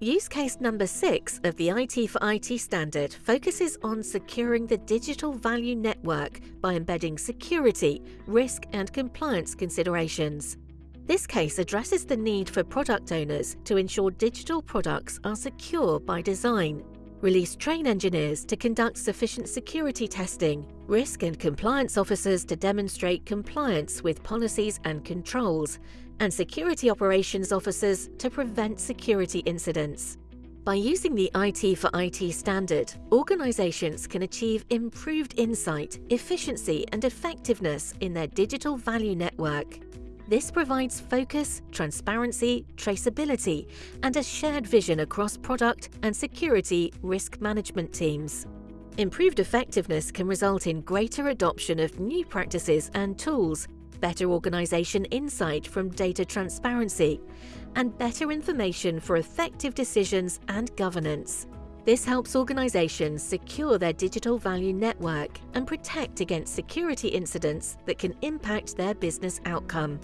Use case number six of the IT for IT standard focuses on securing the digital value network by embedding security, risk, and compliance considerations. This case addresses the need for product owners to ensure digital products are secure by design, release train engineers to conduct sufficient security testing, risk and compliance officers to demonstrate compliance with policies and controls, and security operations officers to prevent security incidents. By using the IT for IT standard, organizations can achieve improved insight, efficiency, and effectiveness in their digital value network. This provides focus, transparency, traceability, and a shared vision across product and security risk management teams. Improved effectiveness can result in greater adoption of new practices and tools, better organization insight from data transparency, and better information for effective decisions and governance. This helps organizations secure their digital value network and protect against security incidents that can impact their business outcome.